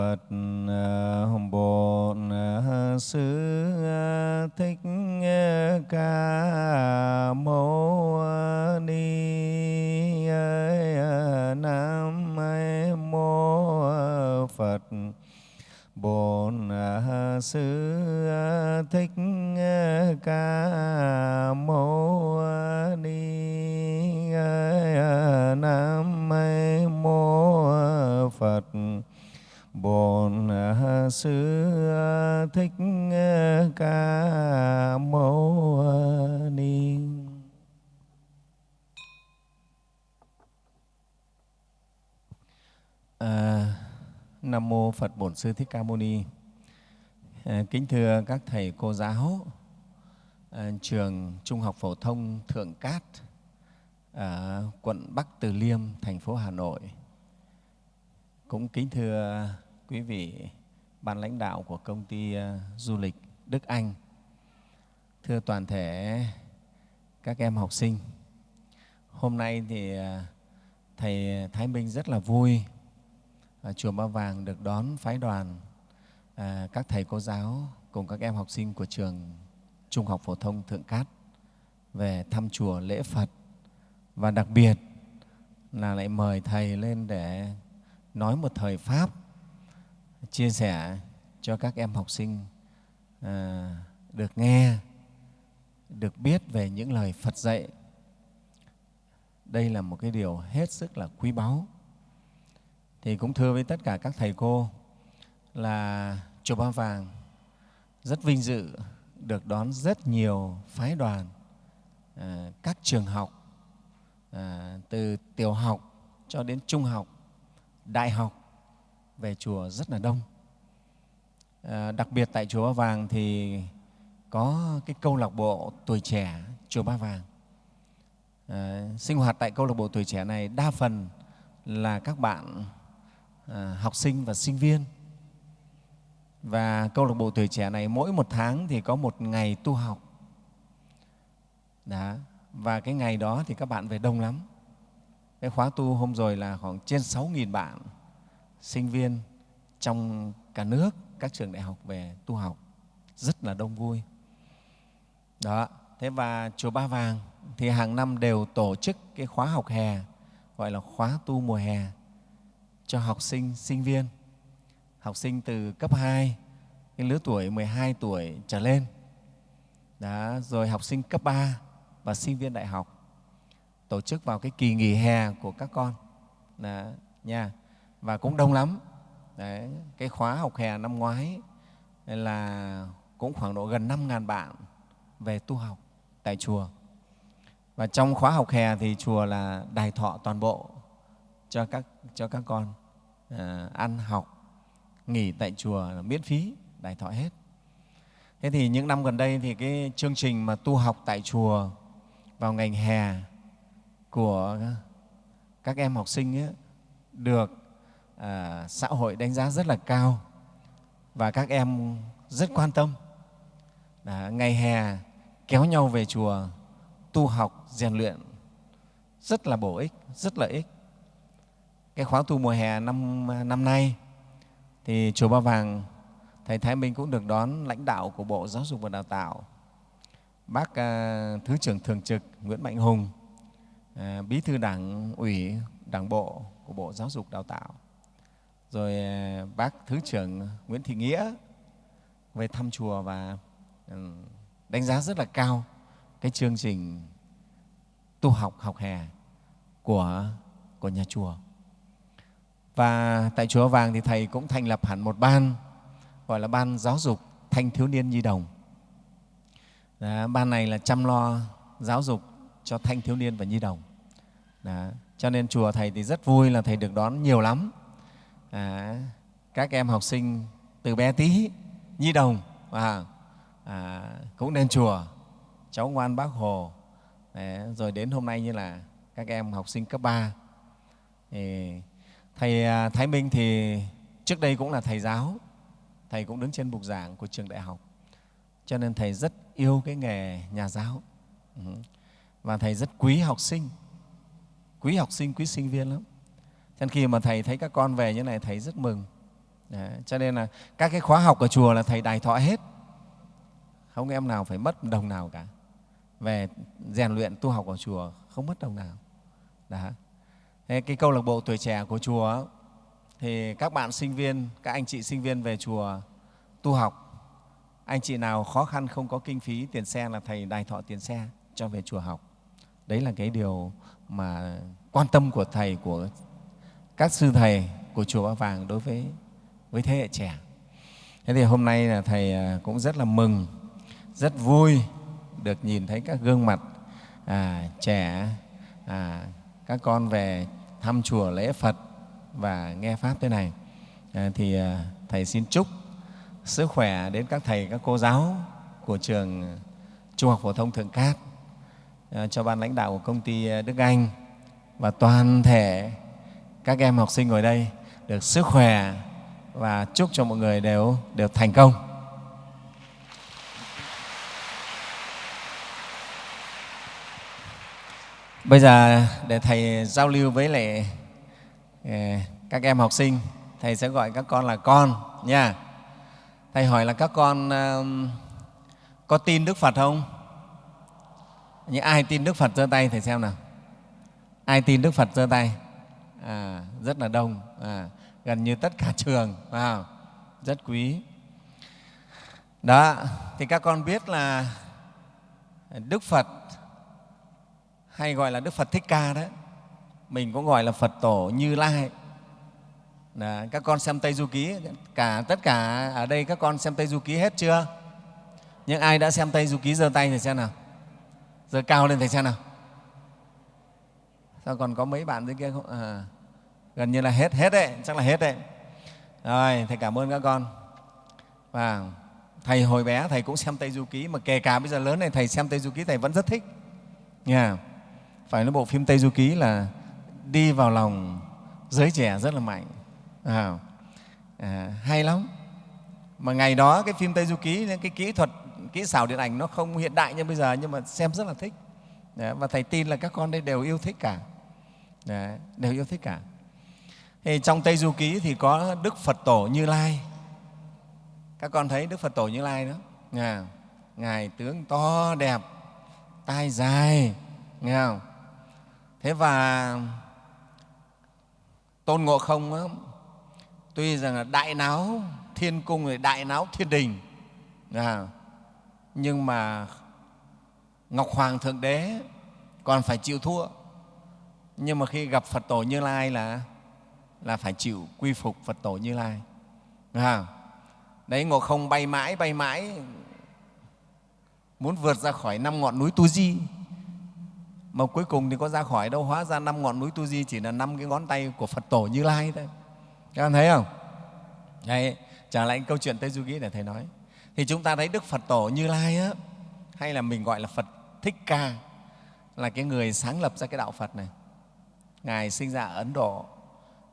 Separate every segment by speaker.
Speaker 1: Phật Bổn à, Sư à, Thích à, Ca Mâu Ni Nam Mô Phật. Bổn Sư Thích Ca Mâu Ni Nam Mô Phật. Bổn à, Sư à, Thích à, Ca Mâu Ni à, Nam mô Phật Bổn Sư Thích Ca Mâu Ni. À, kính thưa các thầy cô giáo à, trường Trung học phổ thông Thượng Cát à, quận Bắc Từ Liêm, thành phố Hà Nội. Cũng kính thưa quý vị ban lãnh đạo của công ty ờ, du lịch Đức Anh. Thưa toàn thể các em học sinh. Hôm nay thì ờ, thầy Thái Minh rất là vui ờ, chùa Ba Vàng được đón phái đoàn à, các thầy cô giáo cùng các em học sinh của trường Trung học phổ thông Thượng Cát về thăm chùa lễ Phật và đặc biệt là lại mời thầy lên để nói một thời pháp chia sẻ cho các em học sinh à, được nghe được biết về những lời Phật dạy. Đây là một cái điều hết sức là quý báu. Thì cũng thưa với tất cả các thầy cô là chùa Ba Vàng rất vinh dự được đón rất nhiều phái đoàn à, các trường học à, từ tiểu học cho đến trung học, đại học về chùa rất là đông. À, đặc biệt tại chùa Ba Vàng thì có cái câu lạc bộ tuổi trẻ chùa Ba Vàng. À, sinh hoạt tại câu lạc bộ tuổi trẻ này đa phần là các bạn à, học sinh và sinh viên. Và câu lạc bộ tuổi trẻ này mỗi một tháng thì có một ngày tu học. Đó. Và cái ngày đó thì các bạn về đông lắm. Cái khóa tu hôm rồi là khoảng trên 6.000 bạn sinh viên trong cả nước, các trường đại học về tu học. Rất là đông vui. Đó. Thế và Chùa Ba Vàng thì hàng năm đều tổ chức cái khóa học hè gọi là khóa tu mùa hè cho học sinh, sinh viên, học sinh từ cấp 2, cái lứa tuổi 12 tuổi trở lên, đó, rồi học sinh cấp 3 và sinh viên đại học tổ chức vào cái kỳ nghỉ hè của các con đó, nha và cũng đông lắm Đấy, cái khóa học hè năm ngoái là cũng khoảng độ gần 5.000 bạn về tu học tại chùa. Và trong khóa học hè thì chùa là đài thọ toàn bộ cho các, cho các con à, ăn học nghỉ tại chùa là miễn phí đài thọ hết thế thì những năm gần đây thì cái chương trình mà tu học tại chùa vào ngành hè của các em học sinh ấy, được à, xã hội đánh giá rất là cao và các em rất quan tâm. À, ngày hè kéo nhau về chùa tu học rèn luyện rất là bổ ích rất lợi ích. Cái khóa tu mùa hè năm, năm nay thì chùa Ba Vàng thầy Thái Minh cũng được đón lãnh đạo của Bộ Giáo dục và Đào tạo. Bác à, thứ trưởng thường trực Nguyễn Mạnh Hùng à, bí thư đảng ủy đảng bộ của Bộ Giáo dục Đào tạo rồi à, bác thứ trưởng Nguyễn Thị Nghĩa về thăm chùa và ừ, đánh giá rất là cao cái chương trình tu học học hè của của nhà chùa và tại Chùa Vàng thì Thầy cũng thành lập hẳn một ban gọi là Ban Giáo dục Thanh Thiếu Niên Nhi Đồng. Đó, ban này là chăm lo giáo dục cho thanh thiếu niên và nhi đồng. Đó, cho nên chùa Thầy thì rất vui là Thầy được đón nhiều lắm. À, các em học sinh từ bé tí, nhi đồng, và à, cũng lên chùa, cháu ngoan bác Hồ. Đấy, rồi đến hôm nay như là các em học sinh cấp 3. Thì Thầy à, Thái Minh thì trước đây cũng là thầy giáo, Thầy cũng đứng trên bục giảng của trường đại học. Cho nên Thầy rất yêu cái nghề nhà giáo. Ừ. Và Thầy rất quý học sinh, quý học sinh, quý sinh viên lắm. Cho nên khi mà Thầy thấy các con về như này, Thầy rất mừng. Đấy, cho nên là các cái khóa học ở chùa là thầy đài thọ hết không em nào phải mất đồng nào cả về rèn luyện tu học ở chùa không mất đồng nào Đấy. Thế cái câu lạc bộ tuổi trẻ của chùa thì các bạn sinh viên các anh chị sinh viên về chùa tu học anh chị nào khó khăn không có kinh phí tiền xe là thầy đài thọ tiền xe cho về chùa học đấy là cái điều mà quan tâm của thầy của các sư thầy của chùa Ba Vàng đối với với thế hệ trẻ. Thế thì hôm nay là thầy à, cũng rất là mừng, rất vui được nhìn thấy các gương mặt à, trẻ, à, các con về thăm chùa lễ Phật và nghe Pháp thế này. À, thì à, Thầy xin chúc sức khỏe đến các thầy, các cô giáo của trường Trung học Phổ thông Thượng Cát, à, cho ban lãnh đạo của công ty à, Đức Anh và toàn thể các em học sinh ngồi đây được sức khỏe và chúc cho mọi người đều đều thành công. Bây giờ để Thầy giao lưu với lại ờ, các em học sinh, Thầy sẽ gọi các con là con nha. Thầy hỏi là các con có tin Đức Phật không? Những ai tin Đức Phật giơ tay Thầy xem nào. Ai tin Đức Phật giơ tay? À, rất là đông. À, gần như tất cả trường wow, rất quý. Đó thì các con biết là đức phật hay gọi là đức phật thích ca đấy mình cũng gọi là phật tổ như lai. Đó, các con xem tây du ký cả tất cả ở đây các con xem tây du ký hết chưa? Những ai đã xem tây du ký giơ tay thì xem nào. Giơ cao lên thì xem nào sao còn có mấy bạn dưới kia không? À, gần như là hết hết đấy chắc là hết đấy. Rồi thầy cảm ơn các con. Và thầy hồi bé thầy cũng xem tây du ký mà kể cả bây giờ lớn này thầy xem tây du ký thầy vẫn rất thích. Nha. Phải nói bộ phim tây du ký là đi vào lòng giới trẻ rất là mạnh. À, à, hay lắm. Mà ngày đó cái phim tây du ký cái kỹ thuật kỹ xảo điện ảnh nó không hiện đại như bây giờ nhưng mà xem rất là thích. Đấy, và thầy tin là các con đây đều yêu thích cả. Đấy, đều yêu thích cả thì trong Tây Du Ký thì có Đức Phật Tổ Như Lai. Các con thấy Đức Phật Tổ Như Lai đó. Ngài, Ngài tướng to đẹp, tai dài, nghe không? Thế và Tôn Ngộ Không đó, tuy rằng là đại náo thiên cung rồi đại náo thiên đình, à, nhưng mà Ngọc Hoàng Thượng Đế còn phải chịu thua. Nhưng mà khi gặp Phật Tổ Như Lai là là phải chịu quy phục Phật tổ Như Lai. À, đấy Ngộ Không bay mãi, bay mãi, muốn vượt ra khỏi năm ngọn núi Tu Di. Mà cuối cùng thì có ra khỏi đâu, hóa ra năm ngọn núi Tu Di chỉ là năm cái ngón tay của Phật tổ Như Lai thôi. Các bạn thấy không? Đấy, trả lại câu chuyện Tây Du Ký để Thầy nói. Thì chúng ta thấy Đức Phật tổ Như Lai á, hay là mình gọi là Phật Thích Ca, là cái người sáng lập ra cái đạo Phật này. Ngài sinh ra ở Ấn Độ,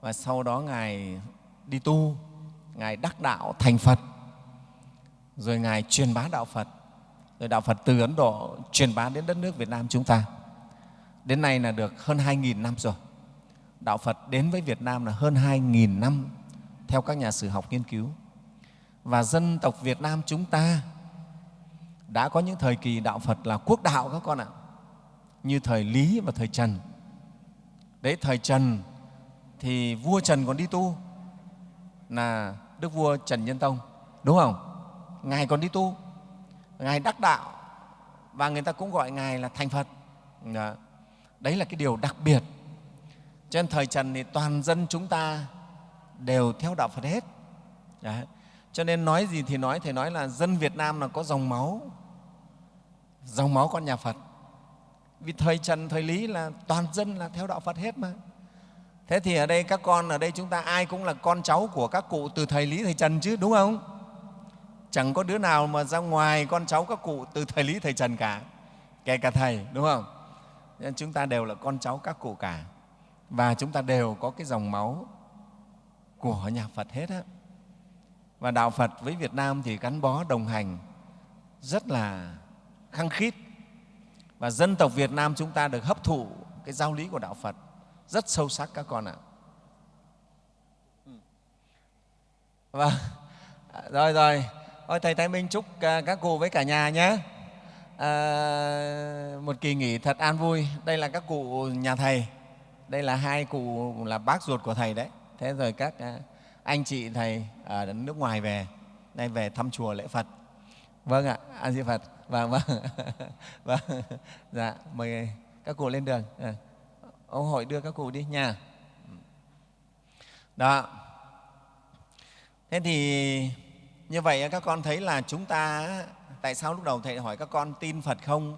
Speaker 1: và sau đó ngài đi tu ngài đắc đạo thành phật. Rồi ngài truyền bá đạo phật. Rồi đạo phật từ ấn độ truyền bá đến đất nước việt nam chúng ta. Đến nay là được hơn 2.000 năm rồi. Đạo phật đến với việt nam là hơn 2.000 năm theo các nhà sử học nghiên cứu. Và dân tộc việt nam chúng ta đã có những thời kỳ đạo phật là quốc đạo các con ạ. Như thời lý và thời trần đấy thời trần thì vua Trần còn đi tu là Đức vua Trần Nhân Tông, đúng không? Ngài còn đi tu, Ngài đắc đạo và người ta cũng gọi Ngài là thành Phật. Đó. Đấy là cái điều đặc biệt. Trên thời Trần thì toàn dân chúng ta đều theo đạo Phật hết. Đấy. Cho nên nói gì thì nói, Thầy nói là dân Việt Nam là có dòng máu, dòng máu con nhà Phật. Vì thời Trần, thời Lý là toàn dân là theo đạo Phật hết mà. Thế thì ở đây các con, ở đây chúng ta ai cũng là con cháu của các cụ từ thời Lý, thời Trần chứ, đúng không? Chẳng có đứa nào mà ra ngoài con cháu các cụ từ thời Lý, thời Trần cả, kể cả Thầy, đúng không? Nên chúng ta đều là con cháu các cụ cả và chúng ta đều có cái dòng máu của nhà Phật hết á. Và Đạo Phật với Việt Nam thì gắn bó đồng hành rất là khăng khít và dân tộc Việt Nam chúng ta được hấp thụ cái giáo lý của Đạo Phật rất sâu sắc các con ạ. vâng. Rồi rồi. Ôi, thầy thái minh chúc à, các cụ với cả nhà nhé. À, một kỳ nghỉ thật an vui. Đây là các cụ nhà thầy. Đây là hai cụ là bác ruột của thầy đấy. Thế rồi các à, anh chị thầy ở nước ngoài về. Đây về thăm chùa lễ phật. Vâng ạ. A di phật vâng vâng. Vâng. Dạ mời các cụ lên đường. À, ông hội đưa các cụ đi nhà. Đó. Thế thì như vậy các con thấy là chúng ta tại sao lúc đầu thầy hỏi các con tin phật không?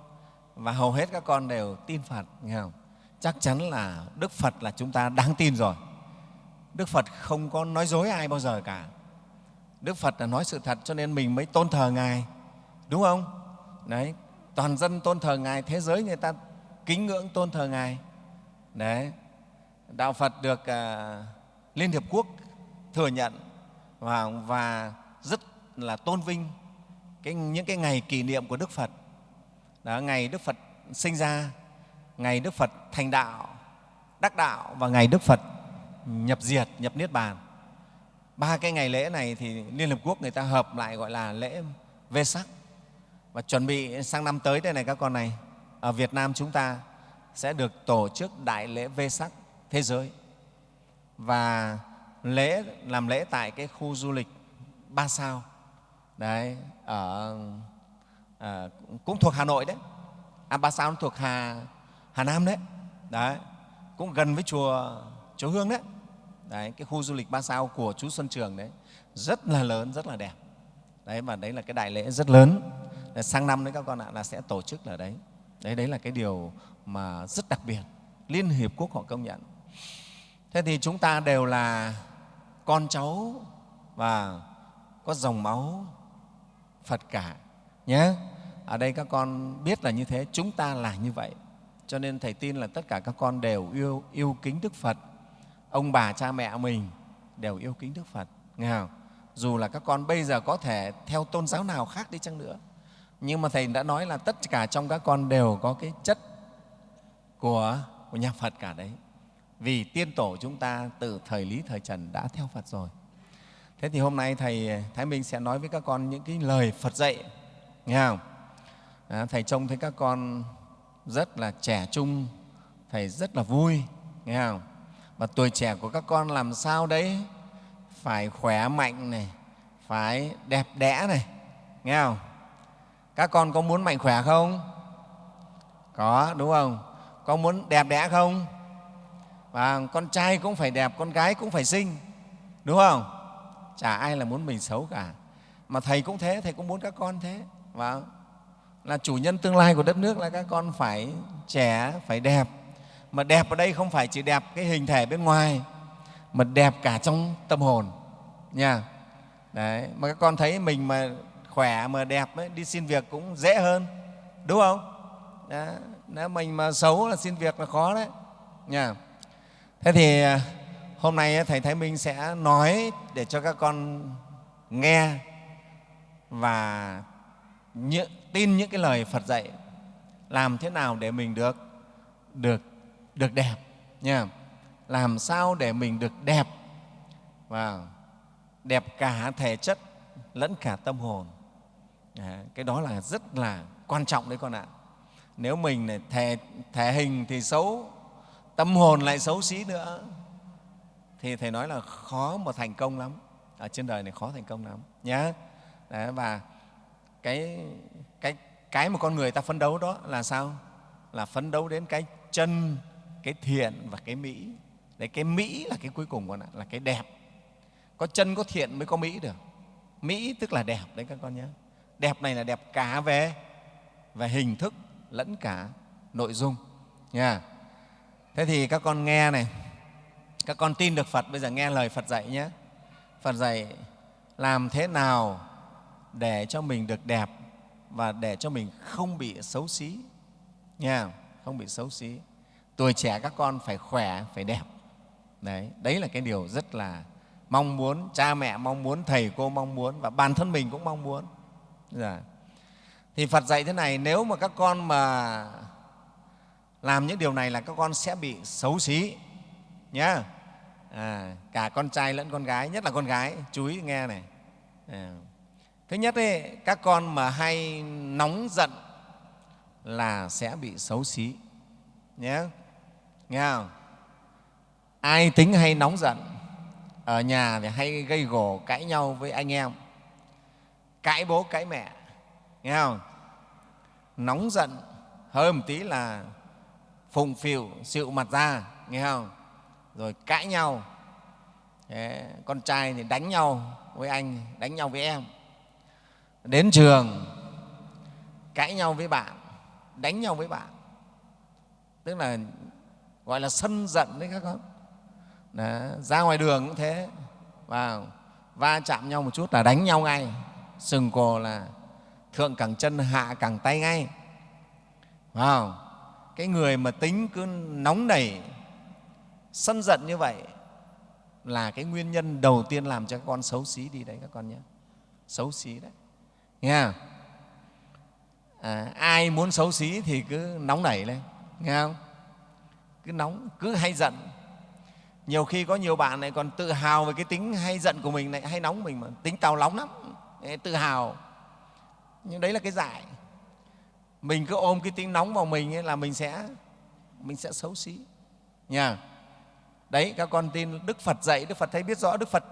Speaker 1: Và hầu hết các con đều tin phật nghe không? Chắc chắn là đức phật là chúng ta đáng tin rồi. Đức phật không có nói dối ai bao giờ cả. Đức phật là nói sự thật cho nên mình mới tôn thờ ngài. Đúng không? Đấy toàn dân tôn thờ ngài thế giới người ta kính ngưỡng tôn thờ ngài. Đấy đạo phật được uh, liên hiệp quốc thừa nhận và, và rất là tôn vinh cái, những cái ngày kỷ niệm của đức phật. Đó, ngày đức phật sinh ra ngày đức phật thành đạo đắc đạo và ngày đức phật nhập diệt nhập niết bàn. Ba cái ngày lễ này thì liên Hiệp quốc người ta hợp lại gọi là lễ vê sắc và chuẩn bị sang năm tới đây này các con này. Ở Việt Nam chúng ta sẽ được tổ chức đại lễ vê sắc thế giới. Và lễ làm lễ tại cái khu du lịch ba sao. Đấy ở à, cũng thuộc Hà Nội đấy. À, ba sao thuộc Hà Hà Nam đấy. Đấy cũng gần với chùa chùa Hương đấy. Đấy cái khu du lịch ba sao của chú Xuân Trường đấy. Rất là lớn rất là đẹp. Đấy và đấy là cái đại lễ rất lớn. Ờ, sang năm đấy các con ạ, là sẽ tổ chức ở đấy. Đấy đấy là cái điều mà rất đặc biệt. Liên hiệp quốc họ công nhận. Thế thì chúng ta đều là con cháu và có dòng máu phật cả, nhé. Ở đây các con biết là như thế, chúng ta là như vậy. Cho nên thầy tin là tất cả các con đều yêu yêu kính đức phật. Ông bà, cha mẹ mình đều yêu kính đức phật, nghe không? Dù là các con bây giờ có thể theo tôn giáo nào khác đi chăng nữa nhưng mà thầy đã nói là tất cả trong các con đều có cái chất của, của nhà phật cả đấy. Vì tiên tổ chúng ta từ thời lý thời trần đã theo phật rồi. Thế thì hôm nay thầy thái minh sẽ nói với các con những cái lời phật dạy nghe không? À, thầy trông thấy các con rất là trẻ trung thầy rất là vui nghe không? Và tuổi trẻ của các con làm sao đấy? Phải khỏe mạnh này phải đẹp đẽ này nghe không? Các con có muốn mạnh khỏe không? Có, đúng không? Có muốn đẹp đẽ không? Và con trai cũng phải đẹp, con gái cũng phải xinh, đúng không? Chả ai là muốn mình xấu cả. Mà thầy cũng thế, thầy cũng muốn các con thế. Và là chủ nhân tương lai của đất nước là các con phải trẻ, phải đẹp. Mà đẹp ở đây không phải chỉ đẹp cái hình thể bên ngoài, mà đẹp cả trong tâm hồn, nha. Đấy, mà các con thấy mình mà khỏe mà đẹp ấy, đi xin việc cũng dễ hơn đúng không? Đó. nếu mình mà xấu là xin việc là khó đấy. Nha. Thế thì à, hôm nay thầy thái minh sẽ nói để cho các con nghe và tin những cái lời phật dạy làm thế nào để mình được được được đẹp nha. Làm sao để mình được đẹp và đẹp cả thể chất lẫn cả tâm hồn à, cái đó là rất là quan trọng đấy con ạ. Nếu mình này thể, thể hình thì xấu tâm hồn lại xấu xí nữa. Thì thầy nói là khó mà thành công lắm. Ở trên đời này khó thành công lắm nhé Đấy, và cái cái cái mà con người ta phấn đấu đó là sao? Là phấn đấu đến cái chân cái thiện và cái mỹ. Đấy cái mỹ là cái cuối cùng con ạ là cái đẹp. Có chân có thiện mới có mỹ được. Mỹ tức là đẹp đấy các con nhé đẹp này là đẹp cả về về hình thức lẫn cả nội dung, nha. Thế thì các con nghe này, các con tin được phật, bây giờ nghe lời phật dạy nhé. Phật dạy làm thế nào để cho mình được đẹp và để cho mình không bị xấu xí, nha, không bị xấu xí. Tuổi trẻ các con phải khỏe, phải đẹp. Đấy đấy là cái điều rất là mong muốn, cha mẹ mong muốn, thầy cô mong muốn và bản thân mình cũng mong muốn dạ. thì phật dạy thế này nếu mà các con mà làm những điều này là các con sẽ bị xấu xí nhé à, cả con trai lẫn con gái nhất là con gái chú ý nghe này à. thứ nhất ấy, các con mà hay nóng giận là sẽ bị xấu xí nhé nghe không ai tính hay nóng giận ở nhà thì hay gây gổ cãi nhau với anh em cãi bố cãi mẹ. Nghe không? Nóng giận hơi một tí là phùng phịu xịu mặt ra. Nghe không? Rồi cãi nhau. Thế, con trai thì đánh nhau với anh đánh nhau với em. Đến trường cãi nhau với bạn đánh nhau với bạn. Tức là gọi là sân giận đấy các con. Đó. ra ngoài đường cũng thế. Và va chạm nhau một chút là đánh nhau ngay sừng cổ là thượng cẳng chân hạ cẳng tay ngay. Wow. cái người mà tính cứ nóng nảy sân giận như vậy là cái nguyên nhân đầu tiên làm cho các con xấu xí đi đấy các con nhé. Xấu xí đấy. Nghe à, ai muốn xấu xí thì cứ nóng nảy lên. Nghe không? Cứ nóng cứ hay giận. Nhiều khi có nhiều bạn này còn tự hào về cái tính hay giận của mình này hay nóng mình mà tính tào nóng lắm tự hào. Nhưng đấy là cái dại mình cứ ôm cái tính nóng vào mình ấy là mình sẽ mình sẽ xấu xí. Nha. Đấy, các con tin đức phật dạy, đức phật thấy biết rõ đức phật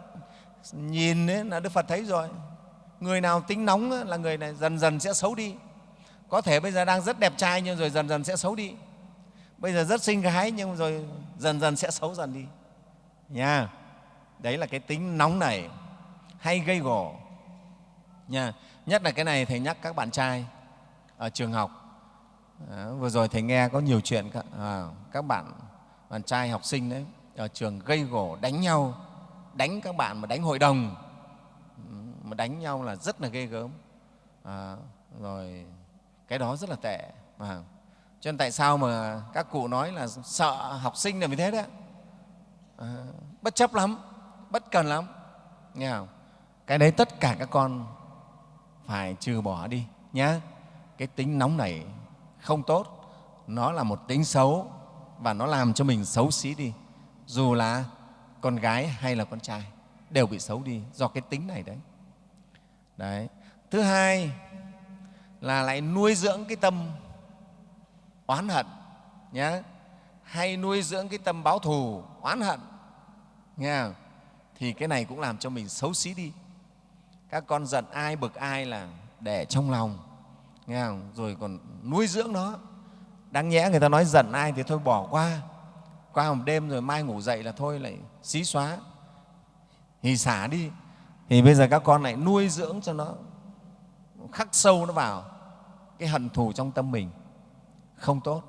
Speaker 1: nhìn ấy là đức phật thấy rồi. Người nào tính nóng là người này dần dần sẽ xấu đi. Có thể bây giờ đang rất đẹp trai nhưng rồi dần dần sẽ xấu đi. Bây giờ rất xinh gái nhưng rồi dần dần sẽ xấu dần đi. Nha. Đấy là cái tính nóng này. Hay gây gổ nha. Nhất là cái này thầy nhắc các bạn trai ở trường học. À, vừa rồi thầy nghe có nhiều chuyện các, à, các bạn bạn trai học sinh đấy ở trường gây gổ đánh nhau đánh các bạn mà đánh hội đồng. Mà đánh nhau là rất là ghê gớm. À, rồi cái đó rất là tệ. À, cho nên tại sao mà các cụ nói là sợ học sinh là vì thế đấy à, bất chấp lắm bất cần lắm. Nghe không? Cái đấy tất cả các con phải trừ bỏ đi nhé cái tính nóng này không tốt. Nó là một tính xấu và nó làm cho mình xấu xí đi. Dù là con gái hay là con trai đều bị xấu đi do cái tính này đấy. Đấy. Thứ hai là lại nuôi dưỡng cái tâm oán hận nhé hay nuôi dưỡng cái tâm báo thù, oán hận, nghe không? thì cái này cũng làm cho mình xấu xí đi các con giận ai, bực ai là để trong lòng, nghe không? rồi còn nuôi dưỡng nó. Đáng nhẽ người ta nói giận ai thì thôi bỏ qua. Qua một đêm rồi mai ngủ dậy là thôi lại xí xóa. Thì xả đi. Thì bây giờ các con lại nuôi dưỡng cho nó. Khắc sâu nó vào cái hận thù trong tâm mình. Không tốt.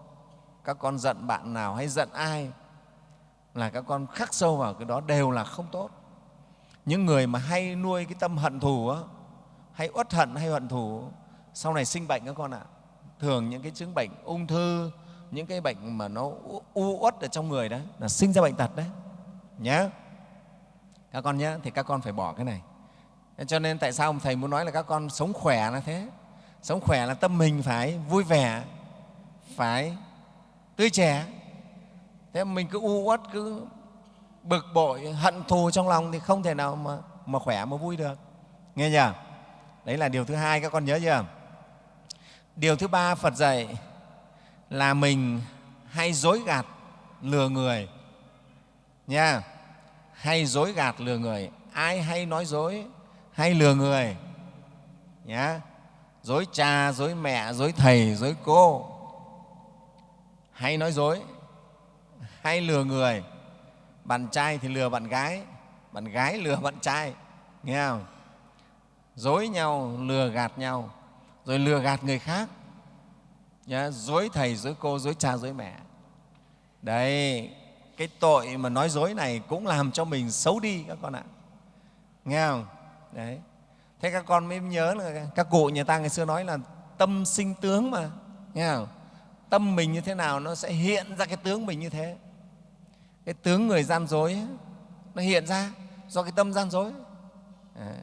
Speaker 1: Các con giận bạn nào hay giận ai là các con khắc sâu vào cái đó đều là không tốt những người mà hay nuôi cái tâm hận thù á, hay uất hận hay hận thù sau này sinh bệnh các con ạ. Thường những cái chứng bệnh ung thư những cái bệnh mà nó u uất ở trong người đó là sinh ra bệnh tật đấy. Nhé các con nhé thì các con phải bỏ cái này. Cho nên tại sao thầy muốn nói là các con sống khỏe là thế? Sống khỏe là tâm mình phải vui vẻ phải tươi trẻ. Thế mình cứ u uất cứ bực bội hận thù trong lòng thì không thể nào mà, mà khỏe mà vui được. Nghe nhỉ đấy là điều thứ hai các con nhớ chưa? Điều thứ ba phật dạy là mình hay dối gạt lừa người. Nha. Hay dối gạt lừa người. Ai hay nói dối hay lừa người. Nhá. Dối cha dối mẹ dối thầy dối cô. Hay nói dối hay lừa người bạn trai thì lừa bạn gái bạn gái lừa bạn trai nghe không? Dối nhau lừa gạt nhau rồi lừa gạt người khác. Nhá, dối thầy dối cô dối cha dối mẹ. Đấy cái tội mà nói dối này cũng làm cho mình xấu đi các con ạ. Nghe không? Đấy. Thế các con mới nhớ là các cụ nhà ta ngày xưa nói là tâm sinh tướng mà nghe không? Tâm mình như thế nào nó sẽ hiện ra cái tướng mình như thế cái tướng người gian dối ấy, nó hiện ra do cái tâm gian dối. À,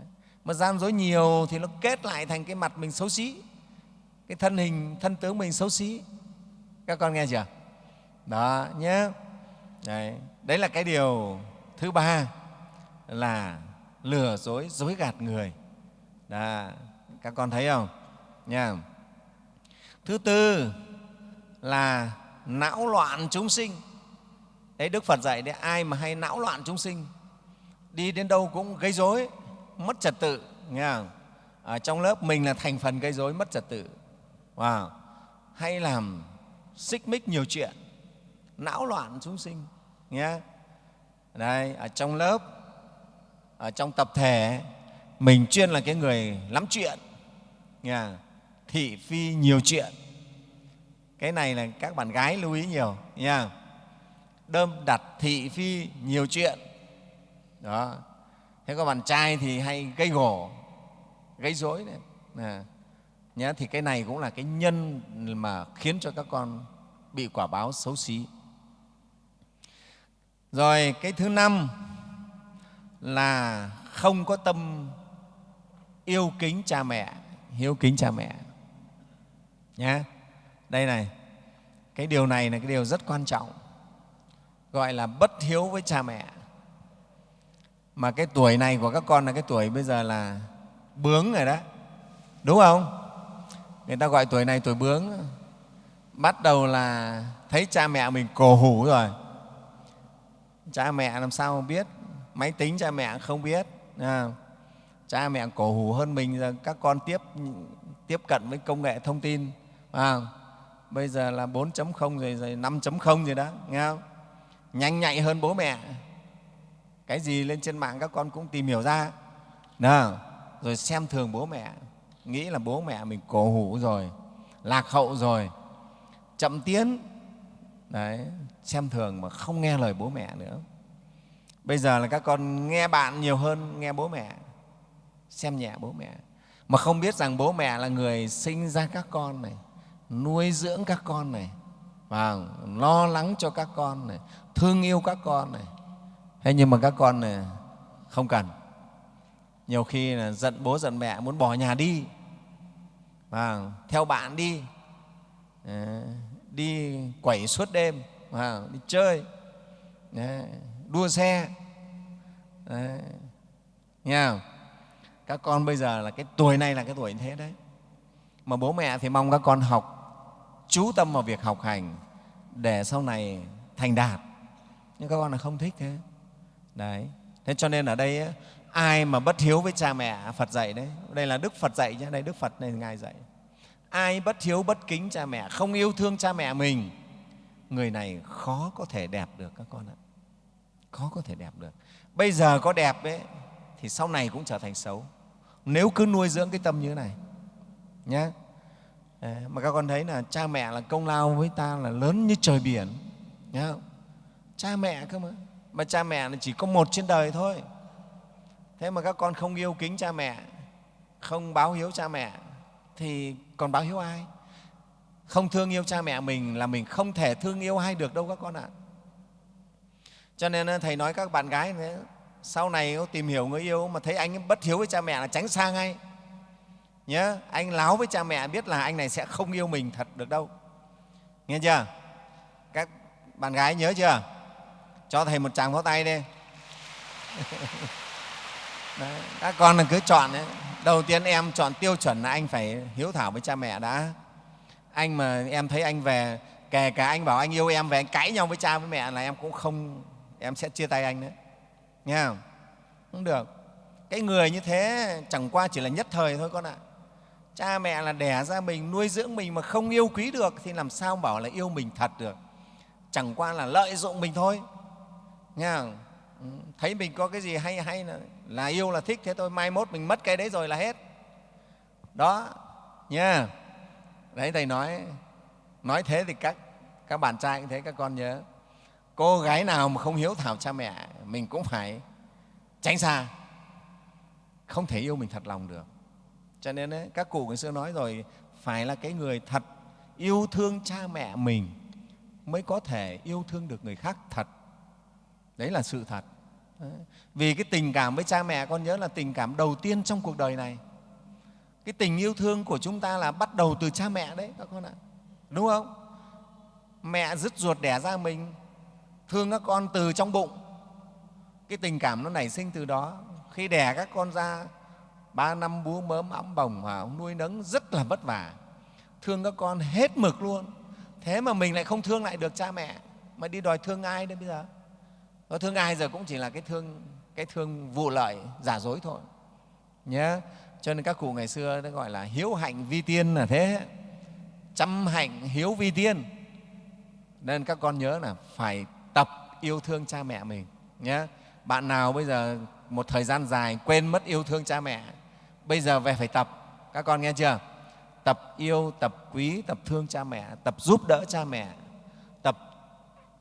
Speaker 1: mà gian dối nhiều thì nó kết lại thành cái mặt mình xấu xí cái thân hình thân tướng mình xấu xí. Các con nghe chưa? Đó nhé đấy, đấy là cái điều thứ ba là lừa dối dối gạt người. Đó, các con thấy không? Nha. Thứ tư là não loạn chúng sinh đấy, đức phật dạy đấy, ai mà hay não loạn chúng sinh, đi đến đâu cũng gây rối, mất trật tự, nghe không? ở trong lớp mình là thành phần gây rối, mất trật tự. Wow. hay làm xích mích nhiều chuyện, não loạn chúng sinh nhé đây, ở trong lớp, ở trong tập thể, mình chuyên là cái người lắm chuyện, nghe thị phi nhiều chuyện. Cái này là các bạn gái lưu ý nhiều nha đơm đặt thị phi nhiều chuyện. Đó. Thế có bạn trai thì hay gây gổ gây dối đấy. À, nhá, thì cái này cũng là cái nhân mà khiến cho các con bị quả báo xấu xí. Rồi cái thứ năm là không có tâm yêu kính cha mẹ hiếu kính cha mẹ. Nhé đây này cái điều này là cái điều rất quan trọng gọi là bất hiếu với cha mẹ. Mà cái tuổi này của các con là cái tuổi bây giờ là bướng rồi đó. Đúng không? Người ta gọi tuổi này tuổi bướng. Bắt đầu là thấy cha mẹ mình cổ hủ rồi. Cha mẹ làm sao mà biết? Máy tính cha mẹ không biết à, cha mẹ cổ hủ hơn mình giờ các con tiếp tiếp cận với công nghệ thông tin à, bây giờ là 4.0 rồi, rồi 5.0 rồi đó nghe không? Nhanh nhạy hơn bố mẹ. Cái gì lên trên mạng các con cũng tìm hiểu ra. Nào, rồi xem thường bố mẹ. Nghĩ là bố mẹ mình cổ hủ rồi, lạc hậu rồi, chậm tiến. Đấy, xem thường mà không nghe lời bố mẹ nữa. Bây giờ là các con nghe bạn nhiều hơn, nghe bố mẹ, xem nhẹ bố mẹ. Mà không biết rằng bố mẹ là người sinh ra các con này, nuôi dưỡng các con này và lo lắng cho các con này thương yêu các con này. Thế nhưng mà các con này không cần. Nhiều khi là giận bố giận mẹ, muốn bỏ nhà đi. Và theo bạn đi. Ờ, đi quẩy suốt đêm và đi chơi. Ờ, đua xe. Đấy. nghe không? các con bây giờ là cái tuổi này là cái tuổi như thế đấy. Mà bố mẹ thì mong các con học, chú tâm vào việc học hành để sau này thành đạt nhưng các con là không thích thế. Đấy. Thế cho nên ở đây ai mà bất hiếu với cha mẹ, phật dạy đấy, đây là đức phật dạy nhé đây đức phật này ngài dạy. Ai bất hiếu bất kính cha mẹ, không yêu thương cha mẹ mình, người này khó có thể đẹp được các con ạ. Khó có thể đẹp được. Bây giờ có đẹp ấy, thì sau này cũng trở thành xấu. Nếu cứ nuôi dưỡng cái tâm như thế này nhé mà các con thấy là cha mẹ là công lao với ta là lớn như trời biển, nhá? Cha mẹ cơ mà. Mà cha mẹ là chỉ có một trên đời thôi. Thế mà các con không yêu kính cha mẹ không báo hiếu cha mẹ thì còn báo hiếu ai? Không thương yêu cha mẹ mình là mình không thể thương yêu ai được đâu các con ạ. Cho nên ờ, thầy nói các bạn gái thế, sau này tìm hiểu người yêu mà thấy anh bất hiếu với cha mẹ là tránh xa ngay. Nhớ anh láo với cha mẹ biết là anh này sẽ không yêu mình thật được đâu. Nghe chưa? Các bạn gái nhớ chưa? Cho thầy một tràng pháo tay đi. Đấy, các con là cứ chọn đấy. đầu tiên em chọn tiêu chuẩn là anh phải hiếu thảo với cha mẹ đã. Anh mà em thấy anh về kể cả anh bảo anh yêu em về anh cãi nhau với cha với mẹ là em cũng không em sẽ chia tay anh đấy nghe không? Không được. Cái người như thế chẳng qua chỉ là nhất thời thôi con ạ. Cha mẹ là đẻ ra mình nuôi dưỡng mình mà không yêu quý được thì làm sao bảo là yêu mình thật được? Chẳng qua là lợi dụng mình thôi nghe không? Ừ, thấy mình có cái gì hay hay là, là yêu là thích thế thôi mai mốt mình mất cái đấy rồi là hết. Đó nha. Đấy thầy nói nói thế thì các các bạn trai cũng thế các con nhớ. Cô gái nào mà không hiếu thảo cha mẹ mình cũng phải tránh xa. Không thể yêu mình thật lòng được. Cho nên ấy, các cụ ngày xưa nói rồi phải là cái người thật yêu thương cha mẹ mình mới có thể yêu thương được người khác thật đấy là sự thật. Đấy. vì cái tình cảm với cha mẹ, con nhớ là tình cảm đầu tiên trong cuộc đời này. Cái tình yêu thương của chúng ta là bắt đầu từ cha mẹ đấy, các con ạ. Đúng không? Mẹ dứt ruột đẻ ra mình, thương các con từ trong bụng. Cái tình cảm nó nảy sinh từ đó. Khi đẻ các con ra, ba năm bú mớm, ấm bồng và nuôi nấng rất là vất vả. Thương các con hết mực luôn. Thế mà mình lại không thương lại được cha mẹ. Mà đi đòi thương ai đấy bây giờ? Nó thương ai giờ cũng chỉ là cái thương cái thương vụ lợi, giả dối thôi. Nhé cho nên các cụ ngày xưa nó gọi là hiếu hạnh vi tiên là thế. Chăm hạnh, hiếu vi tiên. Nên các con nhớ là phải tập yêu thương cha mẹ mình nhé bạn nào bây giờ một thời gian dài quên mất yêu thương cha mẹ, bây giờ về phải tập. Các con nghe chưa? Tập yêu, tập quý, tập thương cha mẹ, tập giúp đỡ cha mẹ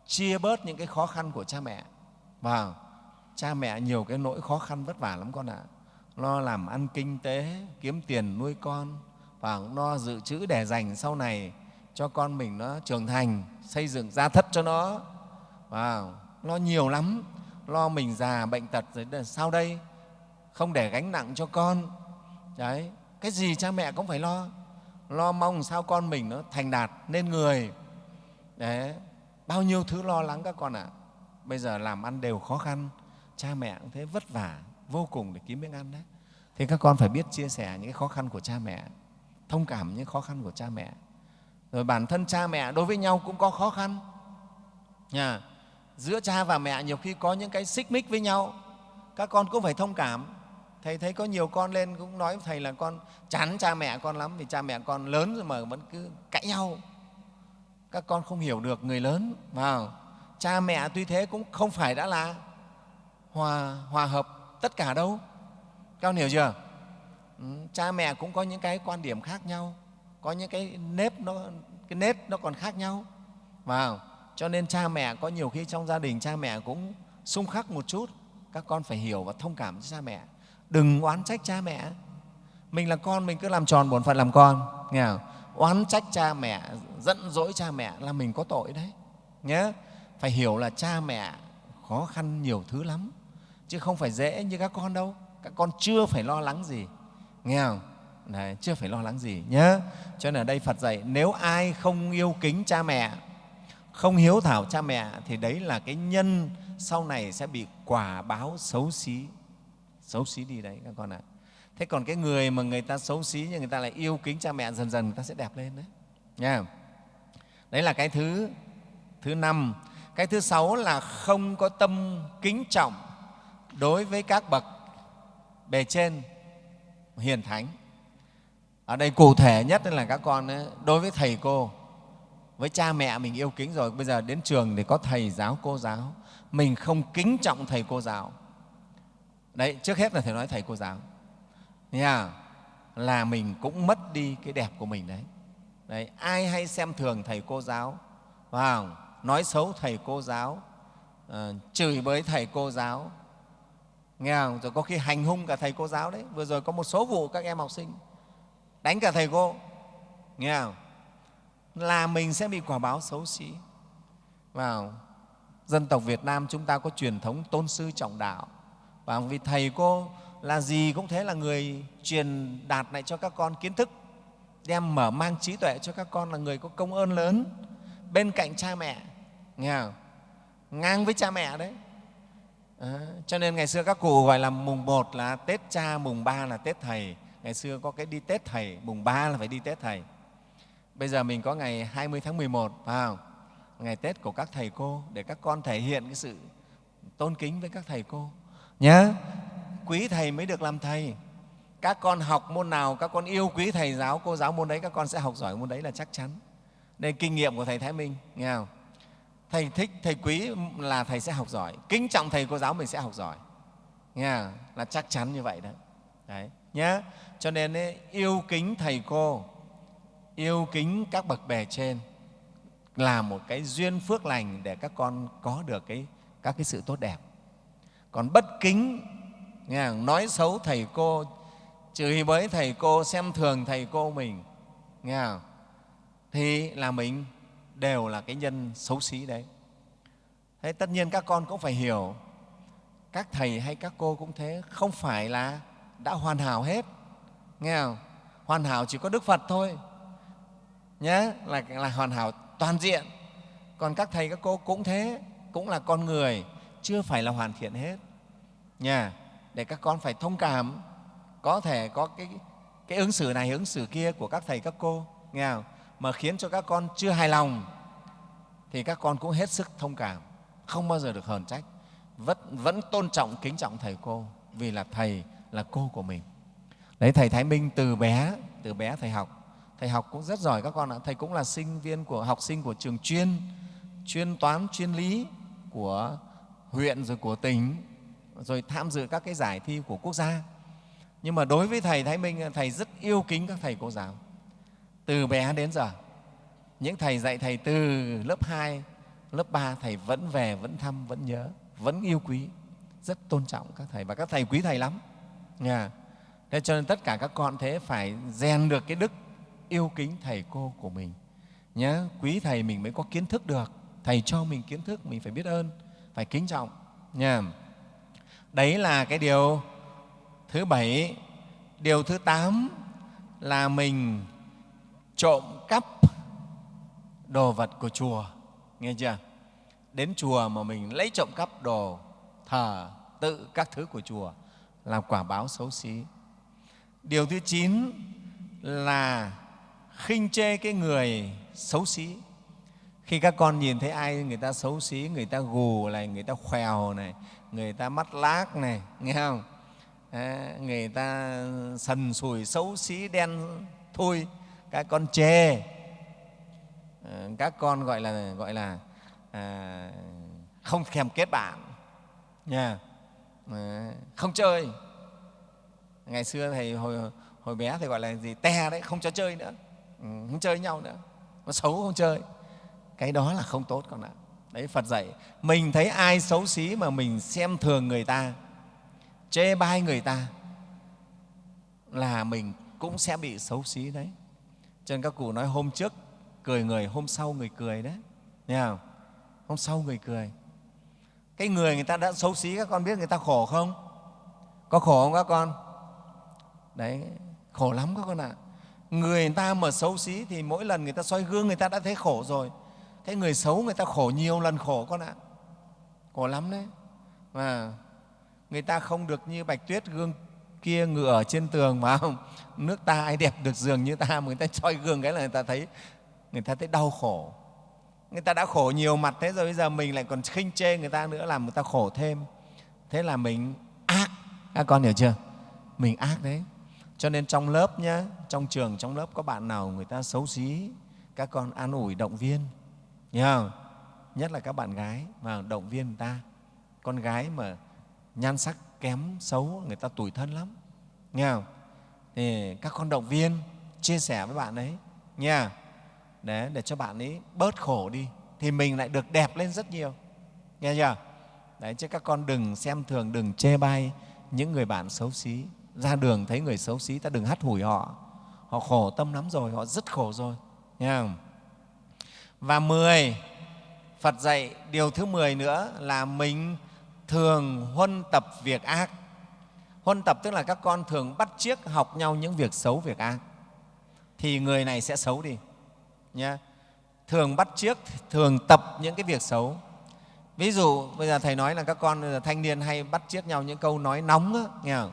Speaker 1: chia bớt những cái khó khăn của cha mẹ. Vào cha mẹ nhiều cái nỗi khó khăn vất vả lắm con ạ. Lo làm ăn kinh tế, kiếm tiền nuôi con, và lo dự trữ để dành sau này cho con mình nó trưởng thành, xây dựng gia thất cho nó. Và lo nhiều lắm. Lo mình già bệnh tật rồi sau đây? Không để gánh nặng cho con. Đấy, cái gì cha mẹ cũng phải lo. Lo mong sao con mình nó thành đạt, nên người. Đấy bao nhiêu thứ lo lắng các con ạ. À. bây giờ làm ăn đều khó khăn, cha mẹ cũng thế vất vả, vô cùng để kiếm miếng ăn đấy. Thì các con phải biết chia sẻ những cái khó khăn của cha mẹ, thông cảm những khó khăn của cha mẹ. Rồi bản thân cha mẹ đối với nhau cũng có khó khăn. Nhà giữa cha và mẹ nhiều khi có những cái xích mích với nhau, các con cũng phải thông cảm. Thầy thấy có nhiều con lên cũng nói với thầy là con chán cha mẹ con lắm vì cha mẹ con lớn rồi mà vẫn cứ cãi nhau các con không hiểu được người lớn vào. Cha mẹ tuy thế cũng không phải đã là hòa, hòa hợp tất cả đâu. Các con hiểu chưa? Ừ, cha mẹ cũng có những cái quan điểm khác nhau có những cái nếp nó cái nếp nó còn khác nhau vào. Cho nên cha mẹ có nhiều khi trong gia đình cha mẹ cũng xung khắc một chút. Các con phải hiểu và thông cảm cho cha mẹ. Đừng oán trách cha mẹ. Mình là con mình cứ làm tròn bổn phận làm con nghe không? Oán trách cha mẹ giận dỗi cha mẹ là mình có tội đấy nhé phải hiểu là cha mẹ khó khăn nhiều thứ lắm chứ không phải dễ như các con đâu. Các con chưa phải lo lắng gì nghe không? Đấy, chưa phải lo lắng gì nhé cho nên ở đây phật dạy nếu ai không yêu kính cha mẹ không hiếu thảo cha mẹ thì đấy là cái nhân sau này sẽ bị quả báo xấu xí xấu xí đi đấy các con ạ thế còn cái người mà người ta xấu xí nhưng người ta lại yêu kính cha mẹ dần dần người ta sẽ đẹp lên đấy. Nha. Đấy là cái thứ thứ năm. Cái thứ sáu là không có tâm kính trọng đối với các bậc bề trên hiền thánh. Ở đây cụ thể nhất là các con ấy, đối với thầy cô với cha mẹ mình yêu kính rồi bây giờ đến trường thì có thầy giáo cô giáo. Mình không kính trọng thầy cô giáo. Đấy trước hết là thầy nói thầy cô giáo nha là mình cũng mất đi cái đẹp của mình đấy. Đấy ai hay xem thường thầy cô giáo? Vào nói xấu thầy cô giáo uh, chửi bới thầy cô giáo. Nghe không? rồi có khi hành hung cả thầy cô giáo đấy. Vừa rồi có một số vụ các em học sinh đánh cả thầy cô. Nghe không? là mình sẽ bị quả báo xấu xí. Vào dân tộc Việt Nam chúng ta có truyền thống tôn sư trọng đạo. Và vì thầy cô là gì cũng thế là người truyền đạt lại cho các con kiến thức đem mở mang trí tuệ cho các con là người có công ơn lớn. Bên cạnh cha mẹ nghe không? ngang với cha mẹ đấy. À, cho nên ngày xưa các cụ gọi là mùng một là tết cha mùng ba là tết thầy. Ngày xưa có cái đi tết thầy mùng ba là phải đi tết thầy. Bây giờ mình có ngày 20 tháng 11 phải không? ngày tết của các thầy cô để các con thể hiện cái sự tôn kính với các thầy cô. Nhé quý thầy mới được làm thầy. Các con học môn nào các con yêu quý thầy giáo cô giáo môn đấy các con sẽ học giỏi môn đấy là chắc chắn. Đây kinh nghiệm của thầy thái minh nghe không? Thầy thích thầy quý là thầy sẽ học giỏi. Kính trọng thầy cô giáo mình sẽ học giỏi. Nghe không? là chắc chắn như vậy đó. Đấy nhé cho nên ấy, yêu kính thầy cô yêu kính các bậc bề trên là một cái duyên phước lành để các con có được cái, các cái sự tốt đẹp. Còn bất kính nghe không? nói xấu thầy cô chửi bới thầy cô xem thường thầy cô mình. Nghe không? thì là mình đều là cái nhân xấu xí đấy. Thế tất nhiên các con cũng phải hiểu các thầy hay các cô cũng thế không phải là đã hoàn hảo hết. Nghe không? Hoàn hảo chỉ có đức phật thôi. Nhé là, là hoàn hảo toàn diện. Còn các thầy các cô cũng thế cũng là con người chưa phải là hoàn thiện hết. Nha để các con phải thông cảm. Có thể có cái cái ứng xử này ứng xử kia của các thầy các cô nghe không? mà khiến cho các con chưa hài lòng thì các con cũng hết sức thông cảm. Không bao giờ được hờn trách. Vẫn, vẫn tôn trọng kính trọng thầy cô vì là thầy là cô của mình. Đấy thầy thái minh từ bé từ bé thầy học. Thầy học cũng rất giỏi các con ạ. Thầy cũng là sinh viên của học sinh của trường chuyên chuyên toán chuyên lý của huyện rồi của tỉnh rồi tham dự các cái giải thi của quốc gia nhưng mà đối với thầy thái minh thầy rất yêu kính các thầy cô giáo từ bé đến giờ những thầy dạy thầy từ lớp 2, lớp 3 thầy vẫn về, vẫn thăm, vẫn nhớ, vẫn yêu quý, rất tôn trọng các thầy và các thầy quý thầy lắm. Nha. Thế cho nên tất cả các con thế phải rèn được cái đức yêu kính thầy cô của mình. Nhớ, quý thầy mình mới có kiến thức được. Thầy cho mình kiến thức, mình phải biết ơn, phải kính trọng. Nha. Đấy là cái điều thứ bảy. Điều thứ tám là mình trộm cắp đồ vật của chùa nghe chưa? Đến chùa mà mình lấy trộm cắp đồ thờ tự các thứ của chùa là quả báo xấu xí. Điều thứ chín là khinh chê cái người xấu xí. Khi các con nhìn thấy ai người ta xấu xí, người ta gù này, người ta khèo này người ta mắt lác này nghe không? À, người ta sần sùi xấu xí đen thui các con chê. À, các con gọi là gọi là à, không thèm kết bạn nha. À, không chơi. Ngày xưa thầy hồi hồi bé thầy gọi là gì te đấy không cho chơi nữa. Ừ, không chơi nhau nữa. Nó xấu không chơi. Cái đó là không tốt con ạ đấy, phật dạy, mình thấy ai xấu xí mà mình xem thường người ta, chê bai người ta, là mình cũng sẽ bị xấu xí đấy. Cho nên các cụ nói, hôm trước cười người, hôm sau người cười đấy. Nghe không? Hôm sau người cười. Cái người người ta đã xấu xí, các con biết người ta khổ không? Có khổ không các con? Đấy, khổ lắm các con ạ. Người ta mà xấu xí thì mỗi lần người ta soi gương người ta đã thấy khổ rồi cái người xấu người ta khổ nhiều lần khổ con ạ. Khổ lắm đấy. Và người ta không được như bạch tuyết gương kia ngựa ở trên tường mà không, nước ta ai đẹp được giường như ta mà người ta soi gương cái là người ta thấy, người ta thấy đau khổ. Người ta đã khổ nhiều mặt thế rồi bây giờ mình lại còn khinh chê người ta nữa làm người ta khổ thêm. Thế là mình ác. Các con hiểu chưa? Mình ác đấy. Cho nên trong lớp nhá, trong trường, trong lớp có bạn nào người ta xấu xí, các con an ủi động viên nhớ không? nhất là các bạn gái mà động viên người ta. Con gái mà nhan sắc kém xấu người ta tủi thân lắm. Nghe không? thì các con động viên chia sẻ với bạn ấy. Nha để, để cho bạn ấy bớt khổ đi thì mình lại được đẹp lên rất nhiều. Nghe chưa? Đấy chứ các con đừng xem thường đừng chê bai những người bạn xấu xí. Ra đường thấy người xấu xí ta đừng hắt hủi họ. Họ khổ tâm lắm rồi họ rất khổ rồi. Nghe không? Và mười Phật dạy điều thứ mười nữa là mình thường huân tập việc ác. Huân tập tức là các con thường bắt chiếc học nhau những việc xấu, việc ác. Thì người này sẽ xấu đi Nhá. thường bắt chiếc thường tập những cái việc xấu ví dụ bây giờ thầy nói là các con thanh niên hay bắt chiếc nhau những câu nói nóng đó, nghe không?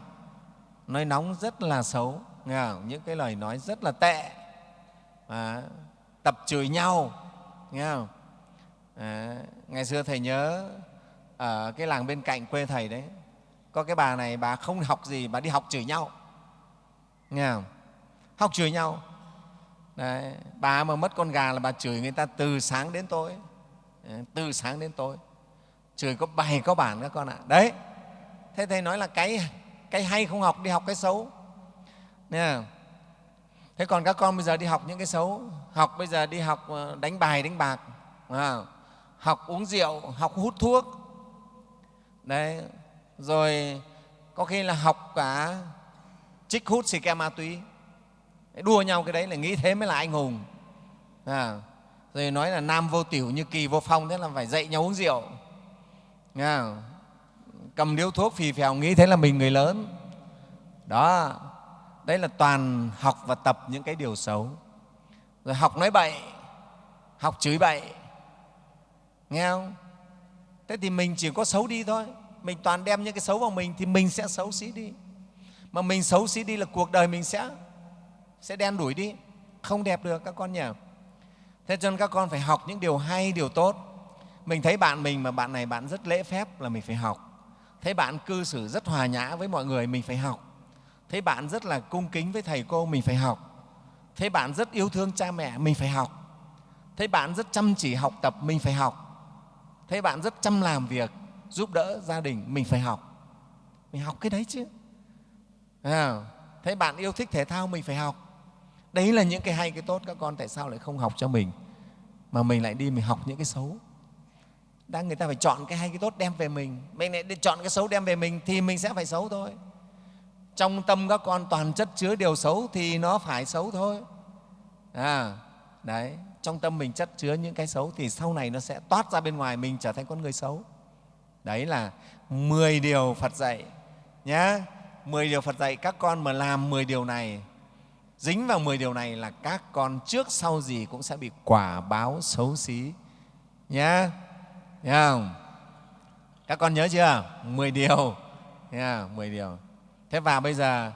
Speaker 1: nói nóng rất là xấu nghe không? những cái lời nói rất là tệ à, tập chửi nhau nghe không? À, ngày xưa thầy nhớ ở cái làng bên cạnh quê thầy đấy có cái bà này bà không học gì bà đi học chửi nhau. Nghe không? Học chửi nhau. Đấy, bà mà mất con gà là bà chửi người ta từ sáng đến tối. Ờ, từ sáng đến tối. Chửi có bài có bản các con ạ. Đấy thế thầy nói là cái cái hay không học đi học cái xấu. Nha thế còn các con bây giờ đi học những cái xấu. Học bây giờ đi học ờ, đánh bài đánh bạc à, học uống rượu học hút thuốc. Đấy rồi có khi là học cả trích hút xì ke ma túy. Đua nhau cái đấy là nghĩ thế mới là anh hùng. À, rồi nói là nam vô tiểu như kỳ vô phong thế là phải dạy nhau uống rượu. À, cầm điếu thuốc phì phèo nghĩ thế là mình người lớn. Đó đấy là toàn học và tập những cái điều xấu. Rồi học nói bậy, học chửi bậy. Nghe không? Thế thì mình chỉ có xấu đi thôi. Mình toàn đem những cái xấu vào mình thì mình sẽ xấu xí đi. Mà mình xấu xí đi là cuộc đời mình sẽ sẽ đen đủi đi. Không đẹp được các con nhỉ? Thế cho nên các con phải học những điều hay, điều tốt. Mình thấy bạn mình mà bạn này bạn rất lễ phép là mình phải học. Thấy bạn cư xử rất hòa nhã với mọi người, mình phải học thấy bạn rất là cung kính với thầy cô mình phải học. Thấy bạn rất yêu thương cha mẹ mình phải học. Thấy bạn rất chăm chỉ học tập mình phải học. Thấy bạn rất chăm làm việc giúp đỡ gia đình mình phải học. Mình học cái đấy chứ. À, thấy bạn yêu thích thể thao mình phải học. Đấy là những cái hay cái tốt. Các con tại sao lại không học cho mình? Mà mình lại đi mình học những cái xấu. Đang người ta phải chọn cái hay cái tốt đem về mình. Mình lại đi chọn cái xấu đem về mình thì mình sẽ phải xấu thôi trong tâm các con toàn chất chứa điều xấu thì nó phải xấu thôi à, đấy trong tâm mình chất chứa những cái xấu thì sau này nó sẽ toát ra bên ngoài mình trở thành con người xấu đấy là 10 điều phật dạy nhé 10 điều phật dạy các con mà làm 10 điều này dính vào 10 điều này là các con trước sau gì cũng sẽ bị quả báo xấu xí nhé Nghe không? Các con nhớ chưa? 10 điều. Nghe 10 điều. Thế và bây giờ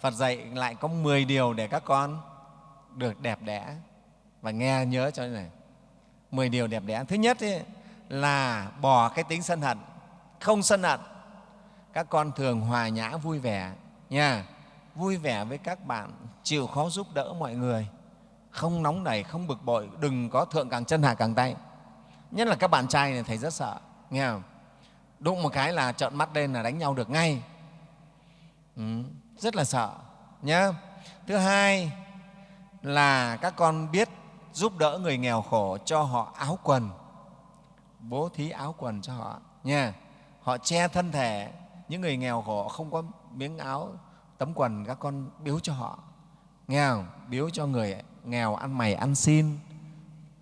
Speaker 1: Phật dạy lại có 10 điều để các con được đẹp đẽ và nghe nhớ cho này. 10 điều đẹp đẽ. Thứ nhất ấy, là bỏ cái tính sân hận, không sân hận. Các con thường hòa nhã vui vẻ nha. Vui vẻ với các bạn, chịu khó giúp đỡ mọi người, không nóng nảy, không bực bội, đừng có thượng càng chân hạ càng tay nhất là các bạn trai này thầy rất sợ nghe không đụng một cái là trợn mắt lên là đánh nhau được ngay ừ, rất là sợ nhé thứ hai là các con biết giúp đỡ người nghèo khổ cho họ áo quần bố thí áo quần cho họ nha. Họ che thân thể những người nghèo khổ không có miếng áo tấm quần các con biếu cho họ nghe không? Biếu cho người nghèo ăn mày ăn xin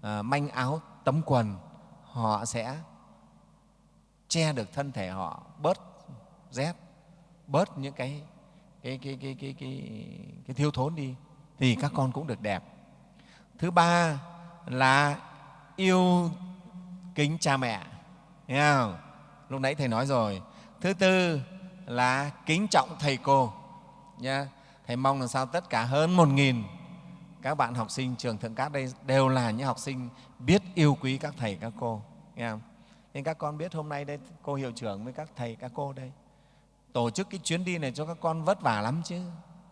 Speaker 1: à, manh áo tấm quần họ sẽ che được thân thể họ bớt rét bớt những cái cái, cái, cái, cái, cái, cái thiếu thốn đi thì các con cũng được đẹp thứ ba là yêu kính cha mẹ nghe không? lúc nãy thầy nói rồi thứ tư là kính trọng thầy cô nha thầy mong làm sao tất cả hơn một nghìn các bạn học sinh trường Thượng Cát đây đều là những học sinh biết yêu quý các thầy, các cô. Nghe không? Nên các con biết hôm nay đây cô hiệu trưởng với các thầy, các cô đây tổ chức cái chuyến đi này cho các con vất vả lắm chứ,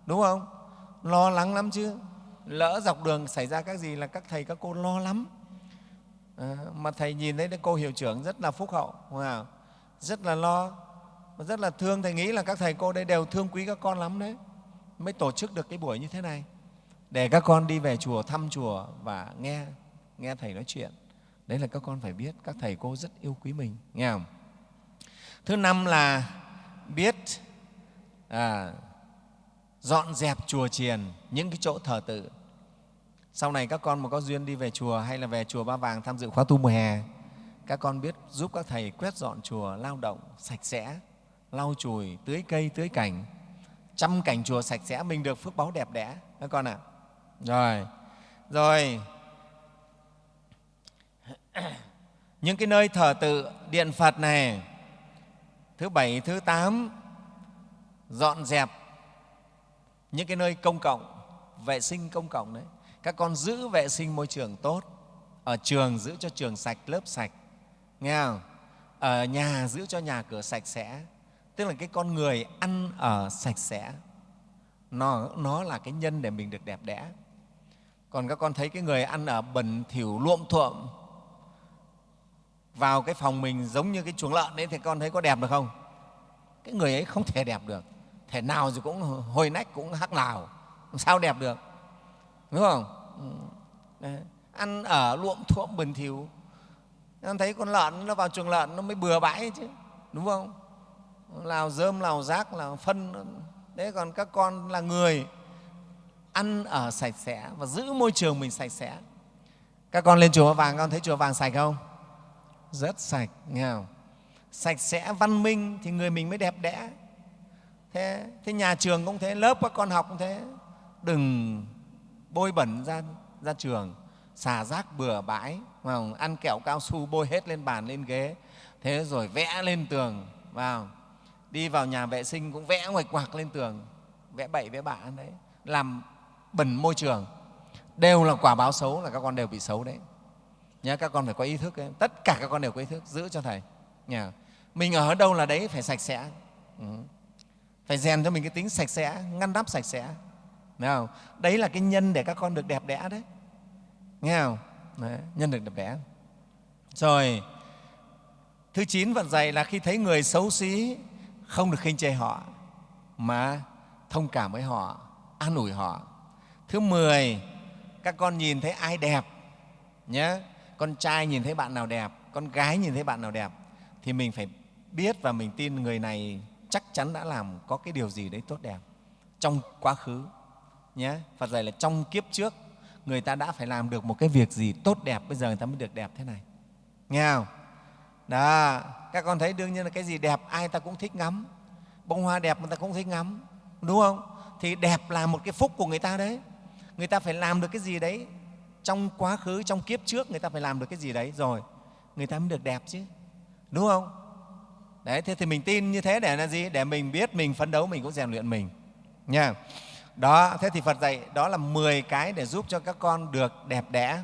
Speaker 1: đúng không? Lo lắng lắm chứ. Lỡ dọc đường xảy ra các gì là các thầy, các cô lo lắm. À, mà thầy nhìn thấy cô hiệu trưởng rất là phúc hậu, không? rất là lo, rất là thương. Thầy nghĩ là các thầy cô đây đều thương quý các con lắm đấy mới tổ chức được cái buổi như thế này để các con đi về chùa thăm chùa và nghe nghe thầy nói chuyện đấy là các con phải biết các thầy cô rất yêu quý mình nghe không thứ năm là biết à, dọn dẹp chùa chiền những cái chỗ thờ tự. Sau này các con mà có duyên đi về chùa hay là về chùa ba vàng tham dự khóa tu mùa hè các con biết giúp các thầy quét dọn chùa lao động sạch sẽ lau chùi tưới cây tưới cảnh chăm cảnh chùa sạch sẽ mình được phước báu đẹp đẽ các con ạ. À rồi rồi. Những cái nơi thờ tự điện phật này thứ bảy thứ tám dọn dẹp những cái nơi công cộng vệ sinh công cộng đấy. Các con giữ vệ sinh môi trường tốt ở trường giữ cho trường sạch lớp sạch nghe không? Ở nhà giữ cho nhà cửa sạch sẽ tức là cái con người ăn ở sạch sẽ nó, nó là cái nhân để mình được đẹp đẽ. Còn các con thấy cái người ăn ở bẩn thỉu luộm thuộm vào cái phòng mình giống như cái chuồng lợn đấy, thì con thấy có đẹp được không? Cái người ấy không thể đẹp được. Thể nào thì cũng hồi nách, cũng hắc lào. Sao đẹp được? Đúng không? Ừ. Đấy. ăn ở luộm thuộm bẩn thỉu. Con thấy con lợn nó vào chuồng lợn nó mới bừa bãi chứ. Đúng không? Lào dơm lào rác, lào phân. Đấy, còn các con là người ăn ở sạch sẽ và giữ môi trường mình sạch sẽ. Các con lên chùa vàng, con thấy chùa vàng sạch không? Rất sạch nghèo, sạch sẽ văn minh thì người mình mới đẹp đẽ. Thế, thế nhà trường cũng thế lớp các con học cũng thế. Đừng bôi bẩn ra, ra trường xả rác bừa bãi vào ăn kẹo cao su bôi hết lên bàn lên ghế. Thế rồi vẽ lên tường vào đi vào nhà vệ sinh cũng vẽ ngoạch quạc lên tường. Vẽ bậy vẽ bạ đấy. Làm bẩn môi trường. Đều là quả báo xấu là các con đều bị xấu đấy nhá các con phải có ý thức ấy. tất cả các con đều có ý thức giữ cho thầy. Nhà mình ở đâu là đấy phải sạch sẽ. Ừ. phải rèn cho mình cái tính sạch sẽ ngăn nắp sạch sẽ. Nghe không? đấy là cái nhân để các con được đẹp đẽ đấy. Nghe không? Đấy, nhân được đẹp đẽ. Rồi thứ chín vận dạy là khi thấy người xấu xí không được khinh chê họ mà thông cảm với họ an ủi họ. Thứ mười các con nhìn thấy ai đẹp nhé con trai nhìn thấy bạn nào đẹp, con gái nhìn thấy bạn nào đẹp, thì mình phải biết và mình tin người này chắc chắn đã làm có cái điều gì đấy tốt đẹp. Trong quá khứ, nhé, phật dạy là trong kiếp trước, người ta đã phải làm được một cái việc gì tốt đẹp, bây giờ người ta mới được đẹp thế này. Nghe không? Đó, các con thấy đương nhiên là cái gì đẹp ai ta cũng thích ngắm. Bông hoa đẹp người ta cũng thích ngắm, đúng không? Thì đẹp là một cái phúc của người ta đấy. Người ta phải làm được cái gì đấy trong quá khứ trong kiếp trước người ta phải làm được cái gì đấy. Rồi người ta mới được đẹp chứ. Đúng không? Đấy thế thì mình tin như thế để là gì? Để mình biết mình phấn đấu mình cũng rèn luyện mình. Nha. Đó thế thì phật dạy đó là 10 cái để giúp cho các con được đẹp đẽ.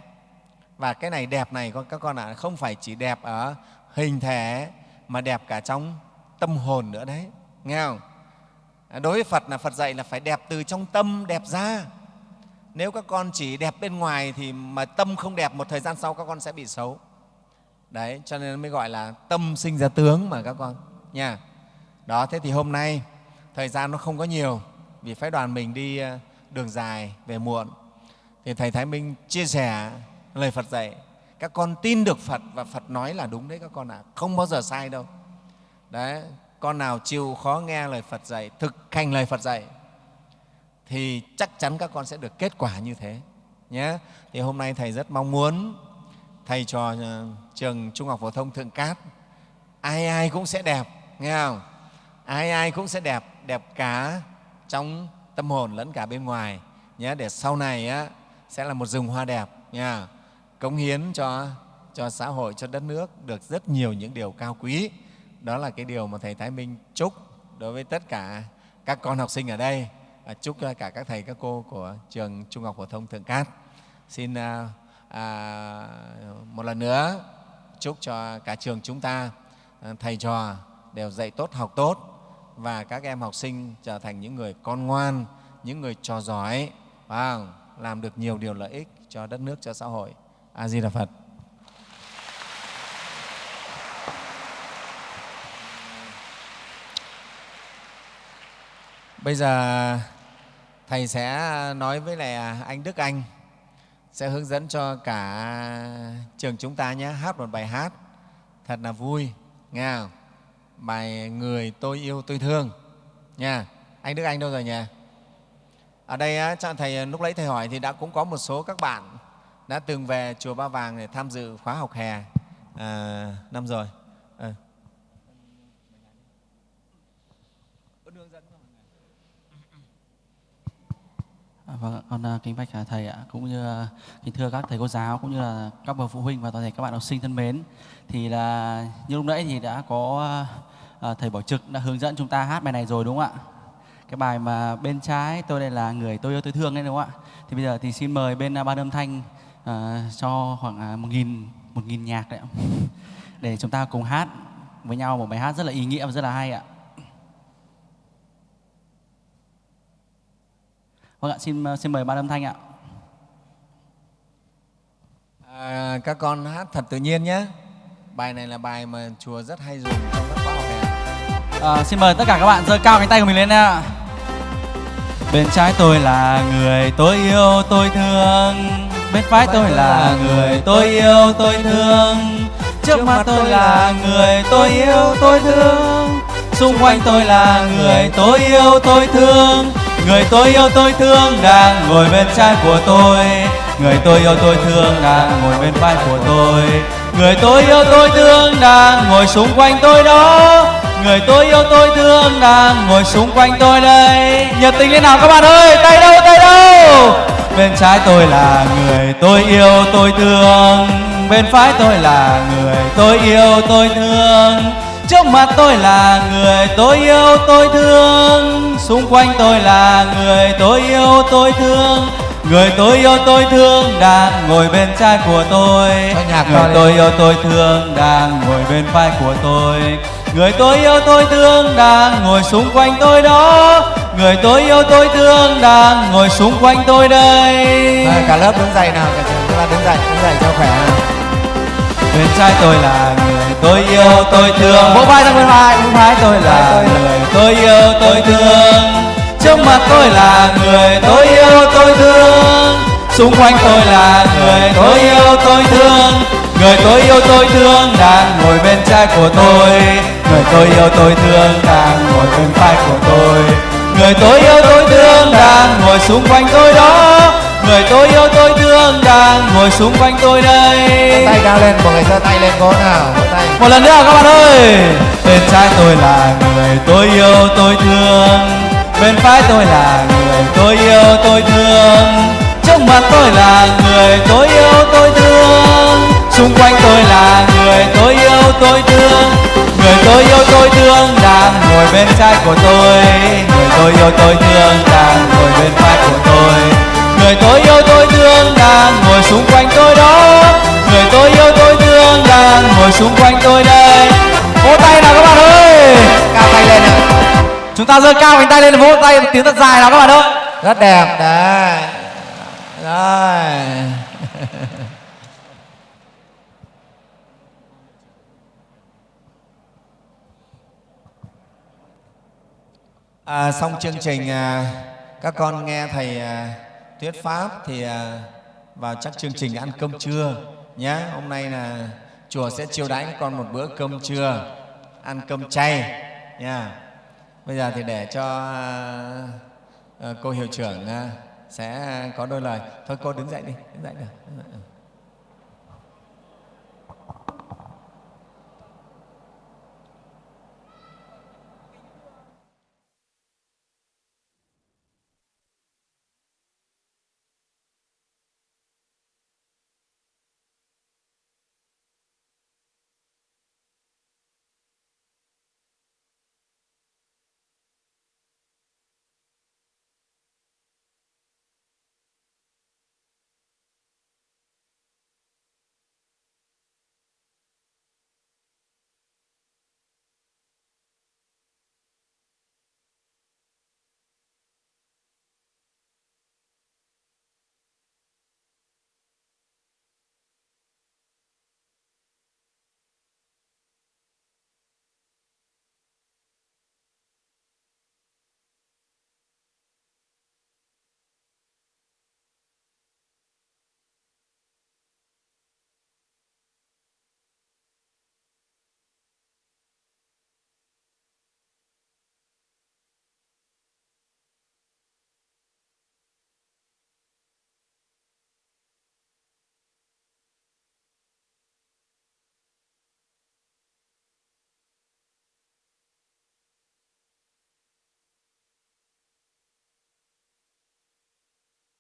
Speaker 1: Và cái này đẹp này các con ạ à, không phải chỉ đẹp ở hình thể mà đẹp cả trong tâm hồn nữa đấy. Nghe không? Đối với phật là phật dạy là phải đẹp từ trong tâm đẹp ra nếu các con chỉ đẹp bên ngoài thì mà tâm không đẹp, một thời gian sau các con sẽ bị xấu. Đấy, cho nên mới gọi là tâm sinh ra tướng mà các con, nha. Đó, thế thì hôm nay thời gian nó không có nhiều, vì phái đoàn mình đi ờ, đường dài về muộn. Thì thầy thái minh chia sẻ lời phật dạy, các con tin được phật và phật nói là đúng đấy các con ạ à. không bao giờ sai đâu. Đấy, con nào chịu khó nghe lời phật dạy, thực hành lời phật dạy thì chắc chắn các con sẽ được kết quả như thế nhé. Thì hôm nay thầy rất mong muốn thầy trò ờ, trường trung học phổ thông thượng cát ai ai cũng sẽ đẹp nghe không? Ai ai cũng sẽ đẹp đẹp cả trong tâm hồn lẫn cả bên ngoài nhé. Để sau này á, sẽ là một rừng hoa đẹp nha. Cống hiến cho cho xã hội cho đất nước được rất nhiều những điều cao quý. Đó là cái điều mà thầy thái minh chúc đối với tất cả các con học sinh ở đây và chúc cho cả các thầy các cô của trường trung học phổ thông thượng cát. Xin à, à, một lần nữa chúc cho cả trường chúng ta à, thầy trò đều dạy tốt học tốt và các em học sinh trở thành những người con ngoan những người trò giỏi và làm được nhiều điều lợi ích cho đất nước cho xã hội. A di đà phật. Bây giờ thầy sẽ nói với lại anh đức anh. Sẽ hướng dẫn cho cả trường chúng ta nhé. Hát một bài hát. Thật là vui. Nghe không? bài người tôi yêu tôi thương. Nha. Anh đức anh đâu rồi nhỉ? Ở đây cho thầy lúc lấy thầy hỏi thì đã cũng có một số các bạn đã từng về chùa ba vàng để tham dự khóa học hè à, năm rồi à.
Speaker 2: Vâng, con ờ, kính bạch thầy ạ, cũng như ờ, kính thưa các thầy cô giáo cũng như là các bậc phụ huynh và toàn thể các bạn học sinh thân mến. Thì là như lúc nãy thì đã có à, thầy Bảo Trực đã hướng dẫn chúng ta hát bài này rồi đúng không ạ? Cái bài mà bên trái tôi đây là người tôi yêu tôi thương đấy đúng không ạ? Thì bây giờ thì xin mời bên ban âm thanh à, cho khoảng một nghìn một nghìn nhạc đấy để chúng ta cùng hát với nhau một bài hát rất là ý nghĩa và rất là hay ạ. Vâng ạ, xin, xin mời ban âm thanh ạ.
Speaker 1: À, các con hát thật tự nhiên nhé. Bài này là bài mà chùa rất hay dùng trong các khóa học hè.
Speaker 2: À, xin mời tất cả các bạn giơ cao cánh tay của mình lên ạ. Bên trái tôi là người tôi yêu tôi thương Bên phải tôi là người tôi yêu tôi thương Trước mặt tôi là người tôi yêu tôi thương Xung quanh tôi là người tôi yêu tôi thương Người tôi yêu tôi thương đang ngồi bên trái của tôi. Người tôi yêu tôi thương đang ngồi bên vai của tôi. Người tôi yêu tôi thương đang ngồi xung quanh tôi đó. Người tôi yêu tôi thương đang ngồi xung quanh tôi đây. Nhiệt tình lên nào các bạn ơi, Tay đâu tay đâu? Bên trái tôi là người tôi yêu tôi thương. Bên phải tôi là người tôi yêu tôi thương trước mặt tôi là người tôi yêu tôi thương. Xung quanh tôi là người tôi yêu tôi thương. Người tôi yêu tôi thương đang ngồi bên trái của tôi. Người tôi yêu tôi thương đang ngồi bên vai của tôi. Người tôi yêu tôi thương đang ngồi xung quanh tôi đó. Người tôi yêu tôi thương đang ngồi xung quanh tôi đây.
Speaker 1: Rồi, cả lớp đứng dậy nào cả trường đứng dậy đứng dậy cho khỏe nào
Speaker 2: bên trái tôi là người tôi yêu, tôi thương. Vỗ vai ra bên vai bên phải tôi là người tôi yêu, tôi thương. Trước mặt tôi là người tôi yêu, tôi thương. Xung quanh tôi là người tôi yêu, tôi thương. Người tôi yêu, tôi thương đang ngồi bên trái của tôi. Người tôi yêu, tôi thương đang ngồi bên phải của tôi. Người tôi yêu, tôi thương đang ngồi xung quanh tôi đó người tôi yêu tôi thương đang ngồi xung quanh tôi đây.
Speaker 1: Tay cao lên mọi người giơ tay lên cố nào vỗ tay.
Speaker 2: Một lần nữa các bạn ơi. Bên trái tôi là người tôi yêu tôi thương. Bên phải tôi là người tôi yêu tôi thương. Trước mặt tôi là người tôi yêu tôi thương. Xung quanh tôi là người tôi yêu tôi thương. Người tôi yêu tôi thương đang ngồi bên trái của tôi. Người tôi yêu tôi thương đang ngồi bên phải của tôi người tôi yêu tôi thương đang ngồi xung quanh tôi đó. Người tôi yêu tôi thương đang ngồi xung quanh tôi đây. Vỗ tay nào các bạn ơi.
Speaker 1: Cao tay lên nào.
Speaker 2: Chúng ta giơ cao cánh tay lên vỗ tay tiếng thật dài nào các bạn ơi.
Speaker 1: Rất đẹp đấy. Rồi. À, xong chương trình à, các con nghe thầy à, thuyết pháp thì à, vào chắc chương trình ăn cơm trưa nhé hôm nay là chùa sẽ chiêu đãi các con một bữa cơm trưa, ăn cơm chay nha bây giờ thì để cho à, ờ, cô hiệu trưởng à, sẽ có đôi lời. Thôi cô đứng dậy đi, đứng dậy được.